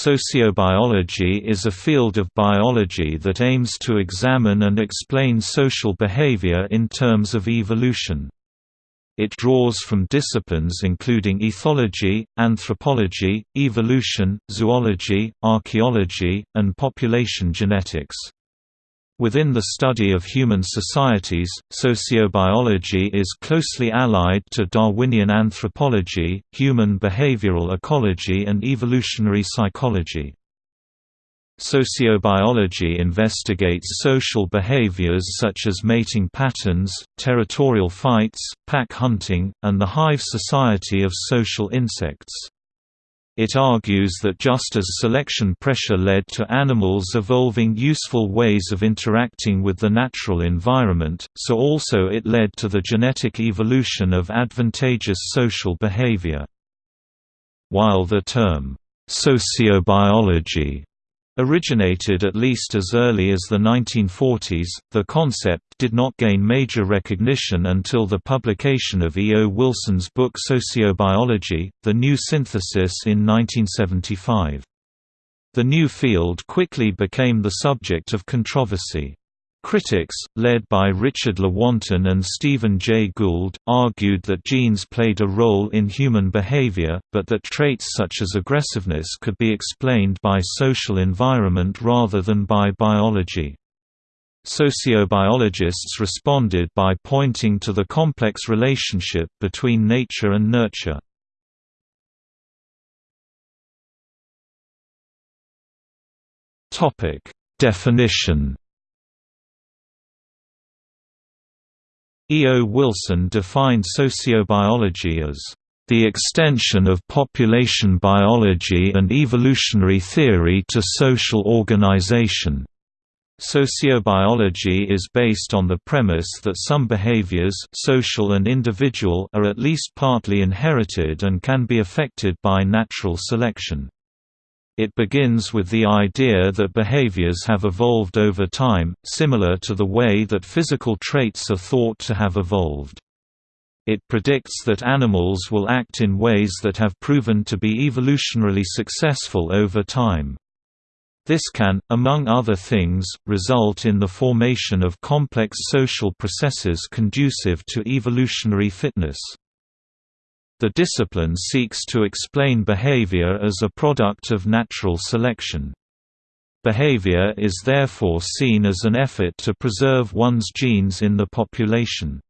Sociobiology is a field of biology that aims to examine and explain social behavior in terms of evolution. It draws from disciplines including ethology, anthropology, evolution, zoology, archaeology, and population genetics. Within the study of human societies, sociobiology is closely allied to Darwinian anthropology, human behavioral ecology and evolutionary psychology. Sociobiology investigates social behaviors such as mating patterns, territorial fights, pack hunting, and the hive society of social insects. It argues that just as selection pressure led to animals evolving useful ways of interacting with the natural environment, so also it led to the genetic evolution of advantageous social behavior. While the term, sociobiology Originated at least as early as the 1940s, the concept did not gain major recognition until the publication of E. O. Wilson's book Sociobiology, The New Synthesis in 1975. The new field quickly became the subject of controversy. Critics, led by Richard Lewontin and Stephen Jay Gould, argued that genes played a role in human behavior, but that traits such as aggressiveness could be explained by social environment rather than by biology. Sociobiologists responded by pointing to the complex relationship between nature and nurture. Definition E. O. Wilson defined sociobiology as the extension of population biology and evolutionary theory to social organization. Sociobiology is based on the premise that some behaviors social and individual are at least partly inherited and can be affected by natural selection. It begins with the idea that behaviors have evolved over time, similar to the way that physical traits are thought to have evolved. It predicts that animals will act in ways that have proven to be evolutionarily successful over time. This can, among other things, result in the formation of complex social processes conducive to evolutionary fitness. The discipline seeks to explain behavior as a product of natural selection. Behavior is therefore seen as an effort to preserve one's genes in the population.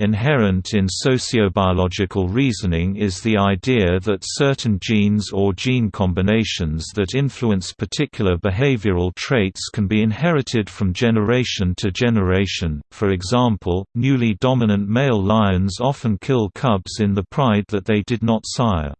Inherent in sociobiological reasoning is the idea that certain genes or gene combinations that influence particular behavioral traits can be inherited from generation to generation. For example, newly dominant male lions often kill cubs in the pride that they did not sire.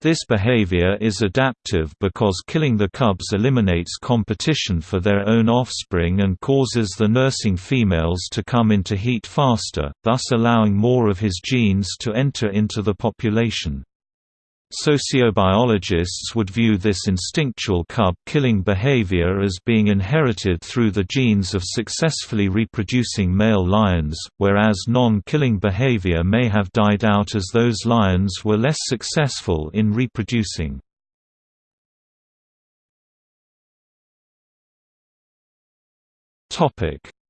This behavior is adaptive because killing the cubs eliminates competition for their own offspring and causes the nursing females to come into heat faster, thus allowing more of his genes to enter into the population. Sociobiologists would view this instinctual cub-killing behavior as being inherited through the genes of successfully reproducing male lions, whereas non-killing behavior may have died out as those lions were less successful in reproducing.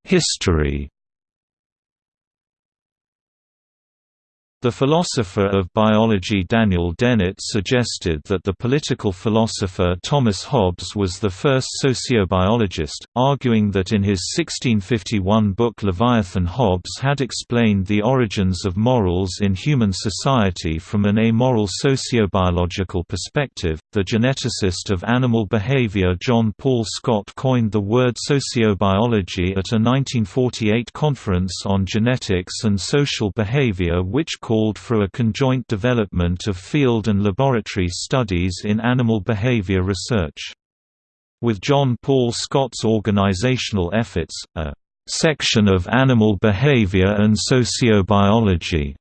History The philosopher of biology Daniel Dennett suggested that the political philosopher Thomas Hobbes was the first sociobiologist, arguing that in his 1651 book Leviathan Hobbes had explained the origins of morals in human society from an amoral sociobiological perspective. The geneticist of animal behavior John Paul Scott coined the word sociobiology at a 1948 conference on genetics and social behavior which called for a conjoint development of field and laboratory studies in animal behavior research. With John Paul Scott's organizational efforts, a section of animal behavior and sociobiology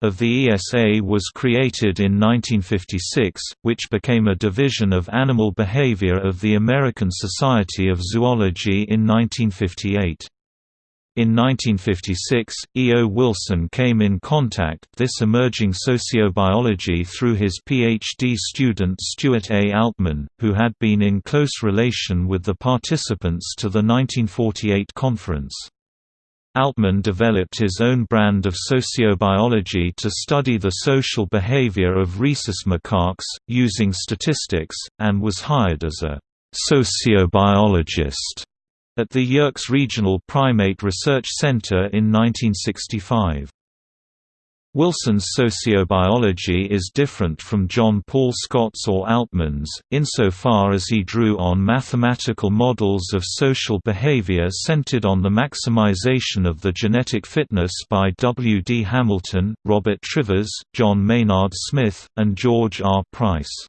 of the ESA was created in 1956, which became a division of animal behavior of the American Society of Zoology in 1958. In 1956, E. O. Wilson came in contact this emerging sociobiology through his PhD student Stuart A. Altmann, who had been in close relation with the participants to the 1948 conference. Altmann developed his own brand of sociobiology to study the social behavior of rhesus macaques, using statistics, and was hired as a sociobiologist at the Yerkes Regional Primate Research Center in 1965. Wilson's sociobiology is different from John Paul Scott's or Altmann's, insofar as he drew on mathematical models of social behavior centered on the maximization of the genetic fitness by W. D. Hamilton, Robert Trivers, John Maynard Smith, and George R. Price.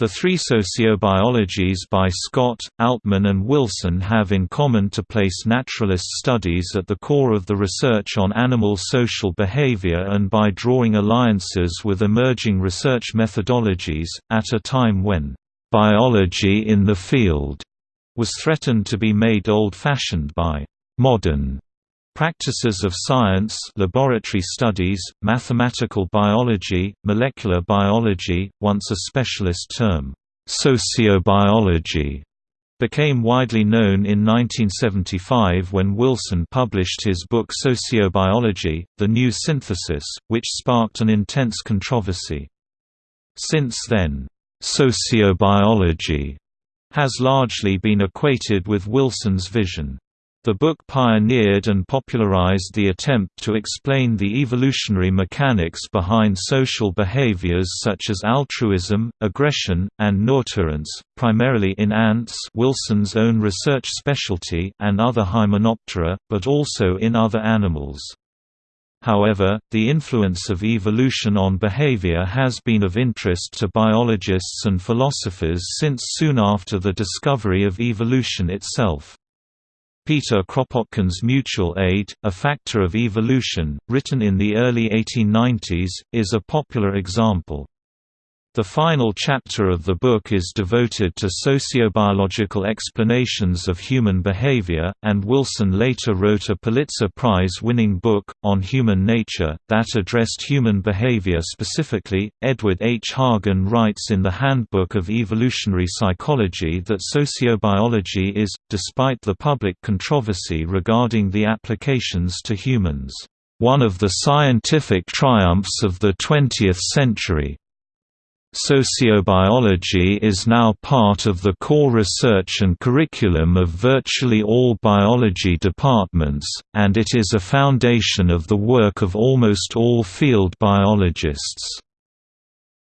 The three sociobiologies by Scott, Altmann and Wilson have in common to place naturalist studies at the core of the research on animal social behavior and by drawing alliances with emerging research methodologies, at a time when «biology in the field» was threatened to be made old-fashioned by «modern» Practices of science laboratory studies, mathematical biology, molecular biology, once a specialist term, sociobiology, became widely known in 1975 when Wilson published his book Sociobiology, The New Synthesis, which sparked an intense controversy. Since then, sociobiology has largely been equated with Wilson's vision. The book pioneered and popularized the attempt to explain the evolutionary mechanics behind social behaviors such as altruism, aggression, and nurturance, primarily in ants Wilson's own research specialty and other Hymenoptera, but also in other animals. However, the influence of evolution on behavior has been of interest to biologists and philosophers since soon after the discovery of evolution itself. Peter Kropotkin's Mutual Aid, A Factor of Evolution, written in the early 1890s, is a popular example. The final chapter of the book is devoted to sociobiological explanations of human behavior, and Wilson later wrote a Pulitzer Prize-winning book, On Human Nature, that addressed human behavior specifically. Edward H. Hagen writes in the Handbook of Evolutionary Psychology that sociobiology is, despite the public controversy regarding the applications to humans, one of the scientific triumphs of the 20th century. Sociobiology is now part of the core research and curriculum of virtually all biology departments, and it is a foundation of the work of almost all field biologists.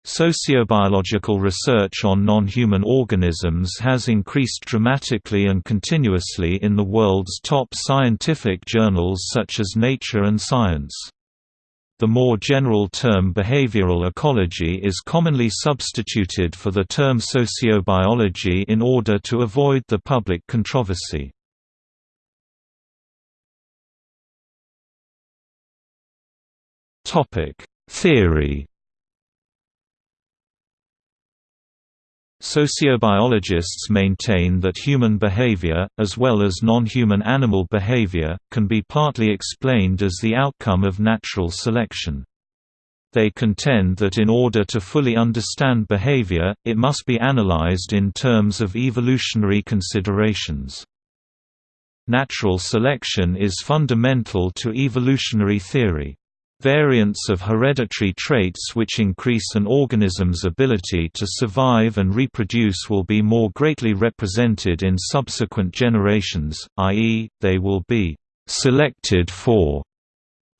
Sociobiological research on non-human organisms has increased dramatically and continuously in the world's top scientific journals such as Nature and Science. The more general term behavioral ecology is commonly substituted for the term sociobiology in order to avoid the public controversy. Theory Sociobiologists maintain that human behavior, as well as non-human animal behavior, can be partly explained as the outcome of natural selection. They contend that in order to fully understand behavior, it must be analyzed in terms of evolutionary considerations. Natural selection is fundamental to evolutionary theory. Variants of hereditary traits which increase an organism's ability to survive and reproduce will be more greatly represented in subsequent generations, i.e., they will be «selected for»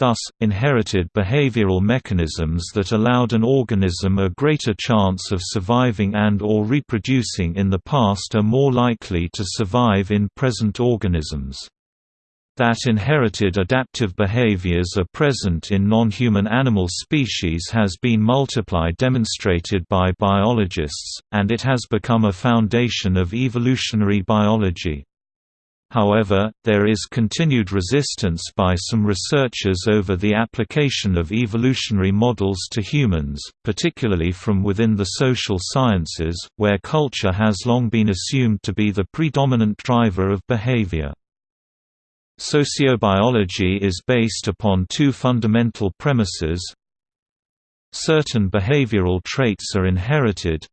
Thus, inherited behavioral mechanisms that allowed an organism a greater chance of surviving and or reproducing in the past are more likely to survive in present organisms. That inherited adaptive behaviors are present in non-human animal species has been multiplied demonstrated by biologists, and it has become a foundation of evolutionary biology. However, there is continued resistance by some researchers over the application of evolutionary models to humans, particularly from within the social sciences, where culture has long been assumed to be the predominant driver of behavior. Sociobiology is based upon two fundamental premises. Certain behavioral traits are inherited.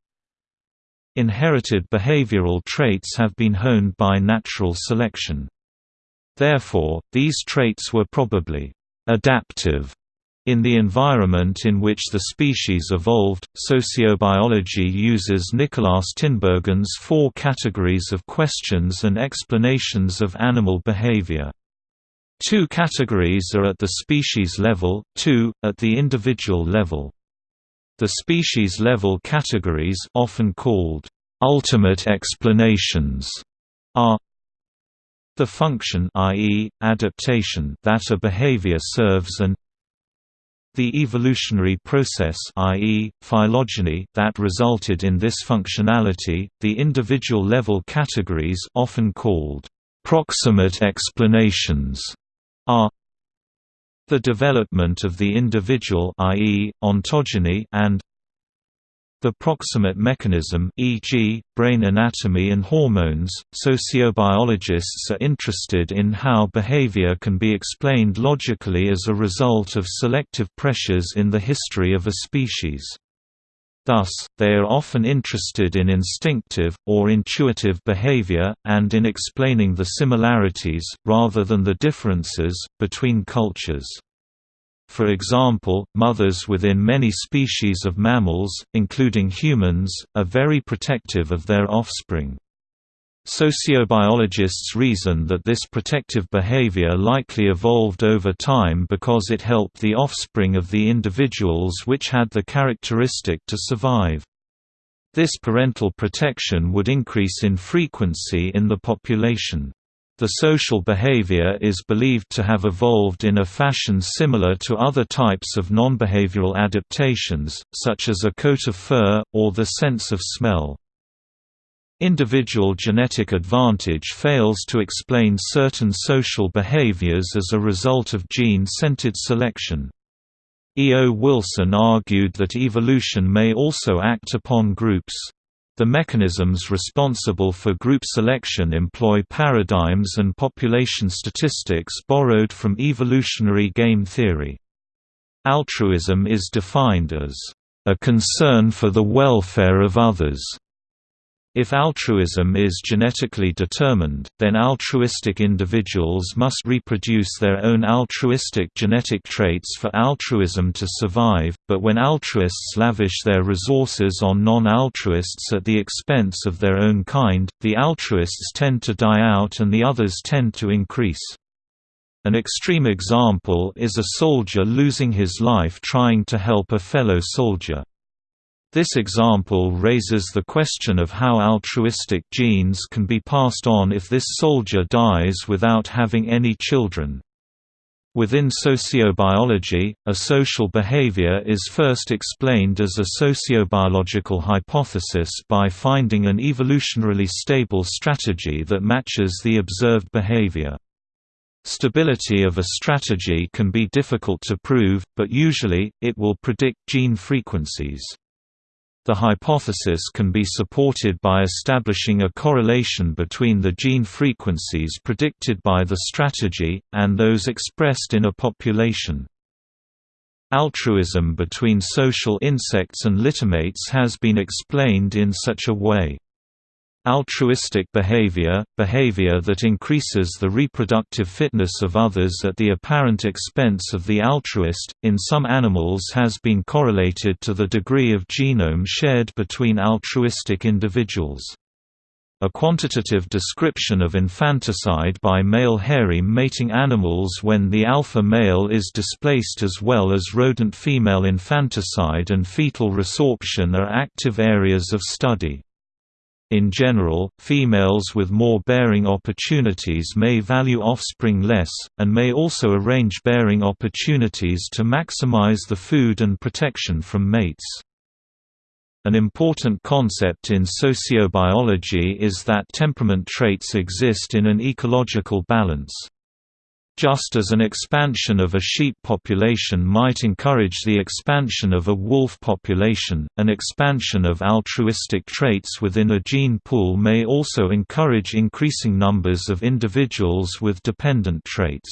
Inherited behavioral traits have been honed by natural selection. Therefore, these traits were probably adaptive in the environment in which the species evolved, sociobiology uses Nikolaus Tinbergen's four categories of questions and explanations of animal behavior. Two categories are at the species level, two, at the individual level. The species-level categories often called ultimate explanations are the function i.e., adaptation that a behavior serves and the evolutionary process i.e., phylogeny that resulted in this functionality, the individual level categories often called proximate explanations are the development of the individual i.e., ontogeny and the proximate mechanism e.g., brain anatomy and hormones, sociobiologists are interested in how behavior can be explained logically as a result of selective pressures in the history of a species. Thus, they are often interested in instinctive, or intuitive behavior, and in explaining the similarities, rather than the differences, between cultures. For example, mothers within many species of mammals, including humans, are very protective of their offspring. Sociobiologists reason that this protective behavior likely evolved over time because it helped the offspring of the individuals which had the characteristic to survive. This parental protection would increase in frequency in the population. The social behavior is believed to have evolved in a fashion similar to other types of non-behavioral adaptations, such as a coat of fur, or the sense of smell. Individual genetic advantage fails to explain certain social behaviors as a result of gene-centered selection. E. O. Wilson argued that evolution may also act upon groups. The mechanisms responsible for group selection employ paradigms and population statistics borrowed from evolutionary game theory. Altruism is defined as a concern for the welfare of others, if altruism is genetically determined, then altruistic individuals must reproduce their own altruistic genetic traits for altruism to survive, but when altruists lavish their resources on non-altruists at the expense of their own kind, the altruists tend to die out and the others tend to increase. An extreme example is a soldier losing his life trying to help a fellow soldier. This example raises the question of how altruistic genes can be passed on if this soldier dies without having any children. Within sociobiology, a social behavior is first explained as a sociobiological hypothesis by finding an evolutionarily stable strategy that matches the observed behavior. Stability of a strategy can be difficult to prove, but usually, it will predict gene frequencies. The hypothesis can be supported by establishing a correlation between the gene frequencies predicted by the strategy, and those expressed in a population. Altruism between social insects and littermates has been explained in such a way. Altruistic behavior, behavior that increases the reproductive fitness of others at the apparent expense of the altruist, in some animals has been correlated to the degree of genome shared between altruistic individuals. A quantitative description of infanticide by male harem mating animals when the alpha male is displaced as well as rodent female infanticide and fetal resorption are active areas of study. In general, females with more bearing opportunities may value offspring less, and may also arrange bearing opportunities to maximize the food and protection from mates. An important concept in sociobiology is that temperament traits exist in an ecological balance. Just as an expansion of a sheep population might encourage the expansion of a wolf population, an expansion of altruistic traits within a gene pool may also encourage increasing numbers of individuals with dependent traits.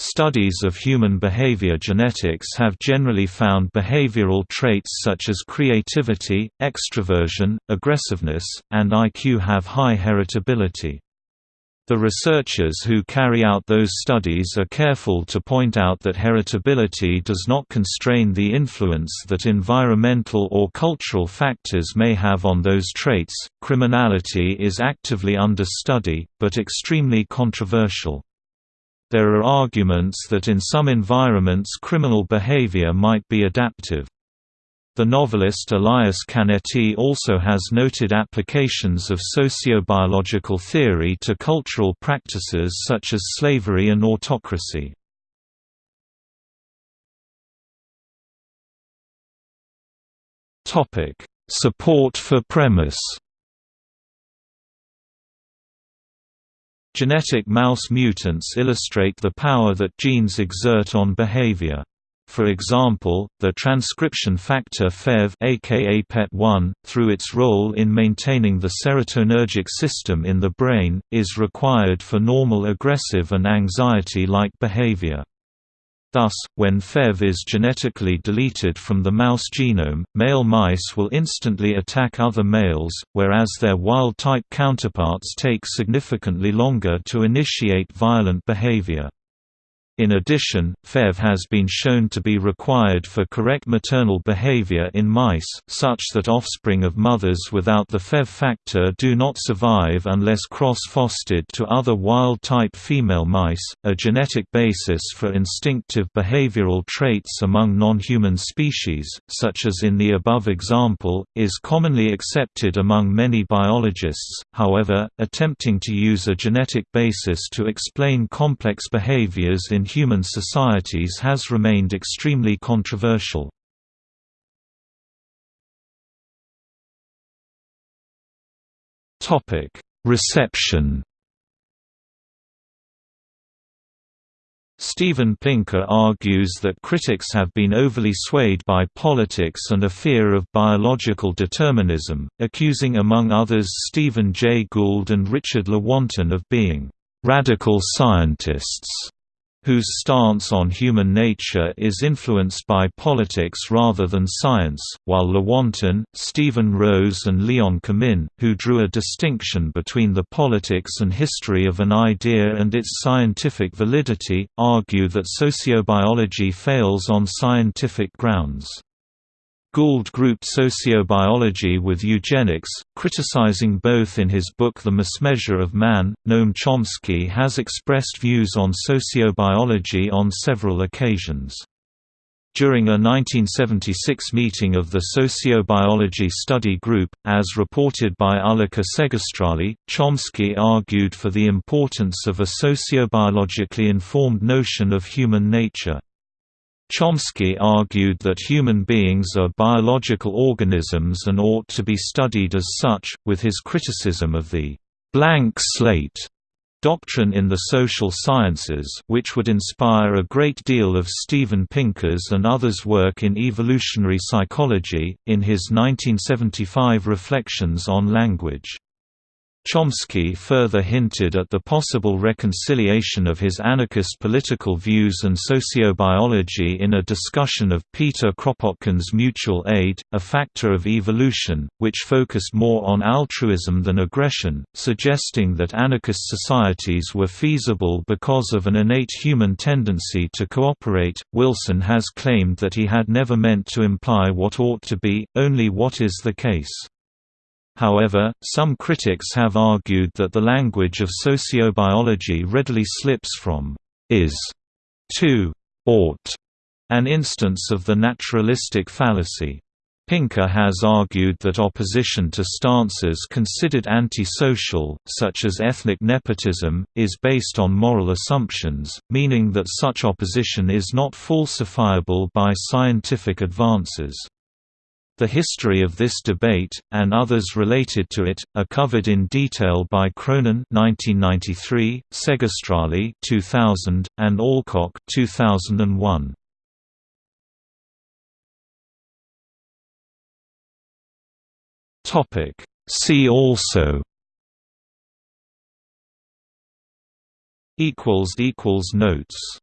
Studies of human behavior genetics have generally found behavioral traits such as creativity, extroversion, aggressiveness, and IQ have high heritability. The researchers who carry out those studies are careful to point out that heritability does not constrain the influence that environmental or cultural factors may have on those traits. Criminality is actively under study, but extremely controversial. There are arguments that in some environments criminal behavior might be adaptive. The novelist Elias Canetti also has noted applications of sociobiological theory to cultural practices such as slavery and autocracy. Support for premise Genetic mouse mutants illustrate the power that genes exert on behavior. For example, the transcription factor FEV aka PET1, through its role in maintaining the serotonergic system in the brain, is required for normal aggressive and anxiety-like behavior. Thus, when FEV is genetically deleted from the mouse genome, male mice will instantly attack other males, whereas their wild-type counterparts take significantly longer to initiate violent behavior. In addition, FEV has been shown to be required for correct maternal behavior in mice, such that offspring of mothers without the FEV factor do not survive unless cross-fostered to other wild-type female mice. A genetic basis for instinctive behavioral traits among non-human species, such as in the above example, is commonly accepted among many biologists. However, attempting to use a genetic basis to explain complex behaviors in human societies has remained extremely controversial. Reception Steven Pinker argues that critics have been overly swayed by politics and a fear of biological determinism, accusing among others Stephen Jay Gould and Richard Lewontin of being «radical scientists» whose stance on human nature is influenced by politics rather than science, while Lewontin, Steven Rose and Leon Kamin, who drew a distinction between the politics and history of an idea and its scientific validity, argue that sociobiology fails on scientific grounds. Gould grouped sociobiology with eugenics, criticizing both in his book The Mismeasure of Man. Noam Chomsky has expressed views on sociobiology on several occasions. During a 1976 meeting of the Sociobiology Study Group, as reported by Ullica Segerstråle, Chomsky argued for the importance of a sociobiologically informed notion of human nature. Chomsky argued that human beings are biological organisms and ought to be studied as such, with his criticism of the «blank slate» doctrine in the social sciences which would inspire a great deal of Steven Pinker's and others' work in evolutionary psychology, in his 1975 Reflections on Language. Chomsky further hinted at the possible reconciliation of his anarchist political views and sociobiology in a discussion of Peter Kropotkin's Mutual Aid, a factor of evolution, which focused more on altruism than aggression, suggesting that anarchist societies were feasible because of an innate human tendency to cooperate. Wilson has claimed that he had never meant to imply what ought to be, only what is the case. However, some critics have argued that the language of sociobiology readily slips from is to ought, an instance of the naturalistic fallacy. Pinker has argued that opposition to stances considered antisocial, such as ethnic nepotism, is based on moral assumptions, meaning that such opposition is not falsifiable by scientific advances. The history of this debate, and others related to it, are covered in detail by Cronin 1993, Segerstråle 2000, and Alcock 2001. See also Notes